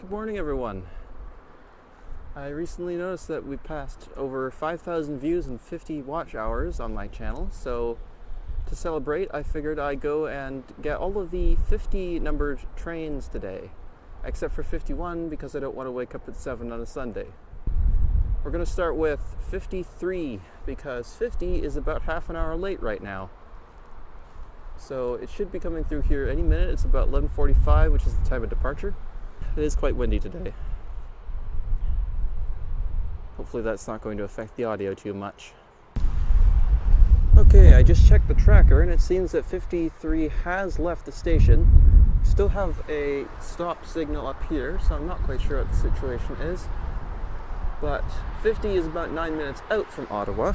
Good morning, everyone. I recently noticed that we passed over 5,000 views and 50 watch hours on my channel, so to celebrate, I figured I'd go and get all of the 50 numbered trains today, except for 51 because I don't want to wake up at 7 on a Sunday. We're going to start with 53 because 50 is about half an hour late right now. So it should be coming through here any minute. It's about 11:45, which is the time of departure. It is quite windy today. Hopefully that's not going to affect the audio too much. Okay, I just checked the tracker and it seems that 53 has left the station. Still have a stop signal up here, so I'm not quite sure what the situation is. But 50 is about 9 minutes out from Ottawa.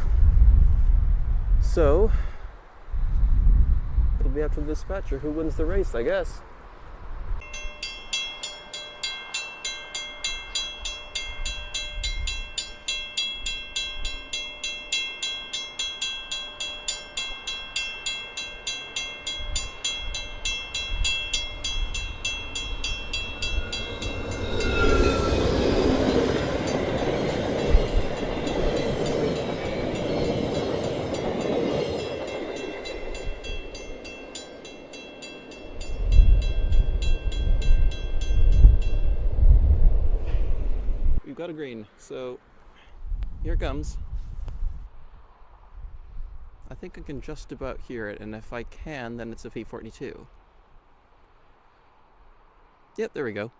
So, it'll be up to the dispatcher who wins the race, I guess. Got a green, so here it comes. I think I can just about hear it, and if I can, then it's a P42. Yep, there we go.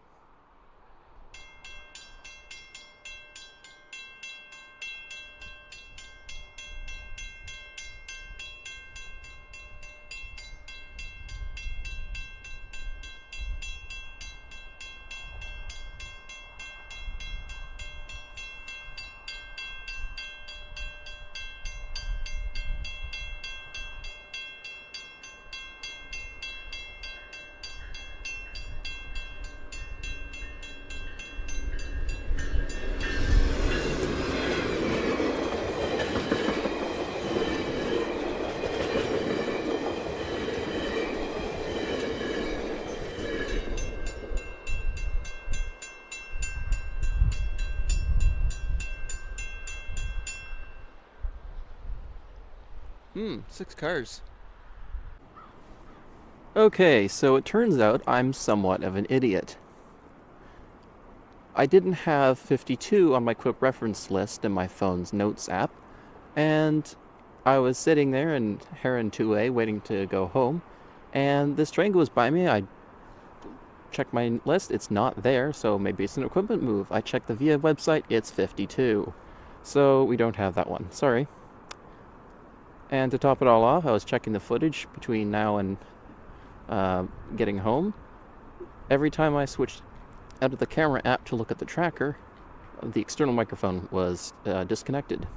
Hmm, six cars. Okay, so it turns out I'm somewhat of an idiot. I didn't have 52 on my quick reference list in my phone's notes app, and I was sitting there in Heron 2A waiting to go home, and this train goes by me. I check my list, it's not there, so maybe it's an equipment move. I check the VIA website, it's 52. So we don't have that one, sorry. And to top it all off, I was checking the footage between now and uh, getting home. Every time I switched out of the camera app to look at the tracker, the external microphone was uh, disconnected.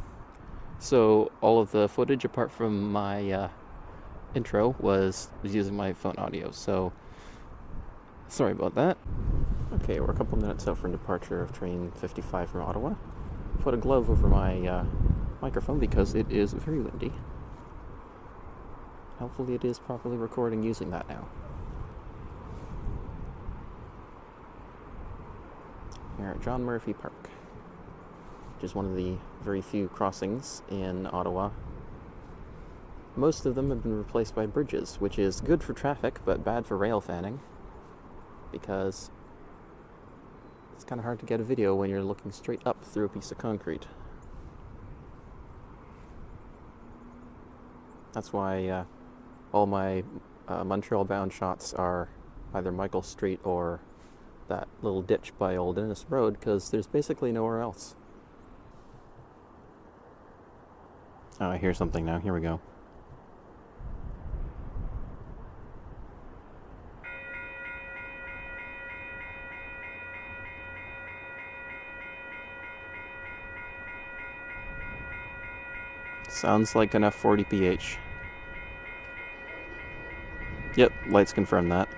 So all of the footage, apart from my uh, intro, was, was using my phone audio. So sorry about that. Okay, we're a couple minutes out from departure of train 55 from Ottawa. Put a glove over my uh, microphone because it is very windy. Hopefully it is properly recording using that now. Here at John Murphy Park, which is one of the very few crossings in Ottawa. Most of them have been replaced by bridges, which is good for traffic but bad for rail fanning because it's kind of hard to get a video when you're looking straight up through a piece of concrete. That's why uh, all my uh, Montreal bound shots are either Michael Street or that little ditch by Old Innes Road because there's basically nowhere else. Oh, I hear something now. Here we go. Sounds like an F40PH. Yep, lights confirm that.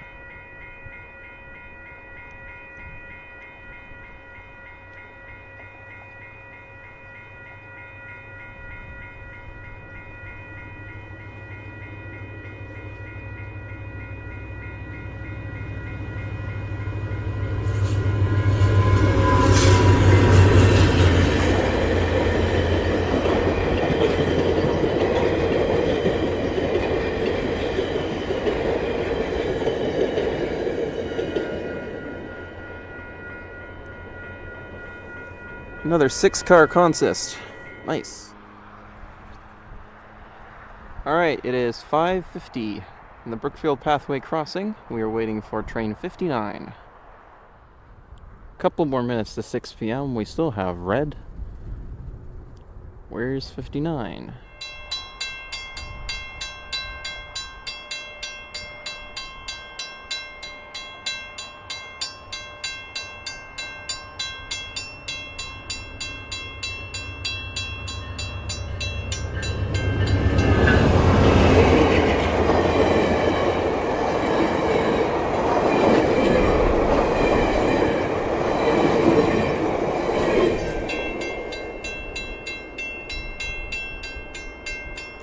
Another six car consist. Nice. Alright, it is 5.50 in the Brookfield Pathway crossing. We are waiting for train 59. A Couple more minutes to 6 p.m. We still have red. Where's 59?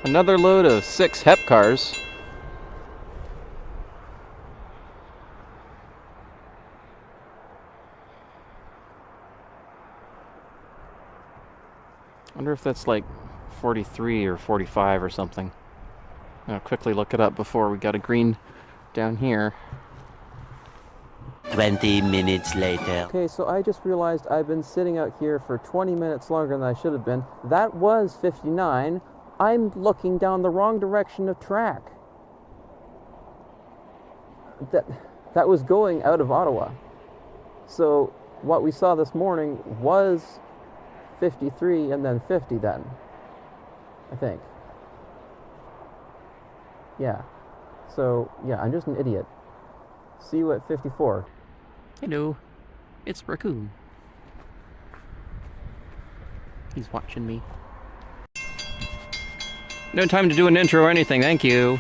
Another load of six HEP cars. wonder if that's like 43 or 45 or something. I'll quickly look it up before we got a green down here. 20 minutes later. Okay, so I just realized I've been sitting out here for 20 minutes longer than I should have been. That was 59. I'm looking down the wrong direction of track. That, that was going out of Ottawa. So what we saw this morning was 53 and then 50 then. I think. Yeah. So, yeah, I'm just an idiot. See you at 54. Hello. It's Raccoon. He's watching me. No time to do an intro or anything, thank you.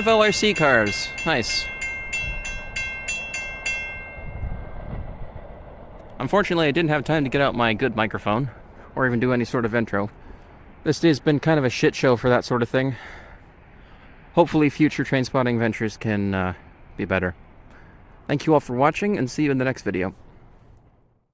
Five LRC cars. Nice. Unfortunately, I didn't have time to get out my good microphone or even do any sort of intro. This day's been kind of a shit show for that sort of thing. Hopefully, future train spotting ventures can uh, be better. Thank you all for watching and see you in the next video.